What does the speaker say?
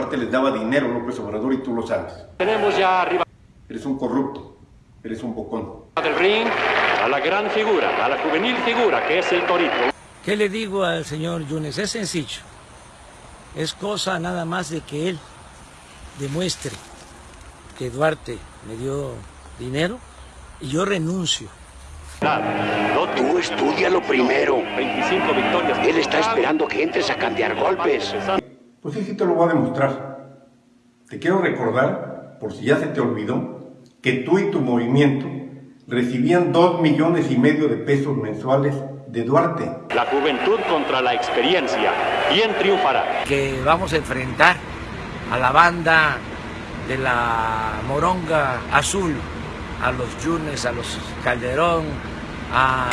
Duarte les daba dinero a López Obrador y tú lo sabes. Tenemos ya arriba Eres un corrupto, eres un bocón. del ring a la gran figura, a la juvenil figura que es el Torito. ¿Qué le digo al señor Yunes? Es sencillo. Es cosa nada más de que él demuestre que Duarte me dio dinero y yo renuncio. No Tú estudialo primero. 25 victorias. Él está esperando que entres a cantear golpes. Pues sí, sí te lo voy a demostrar. Te quiero recordar, por si ya se te olvidó, que tú y tu movimiento recibían dos millones y medio de pesos mensuales de Duarte. La juventud contra la experiencia. ¿Quién triunfará? Que vamos a enfrentar a la banda de la Moronga Azul, a los Yunes, a los Calderón, a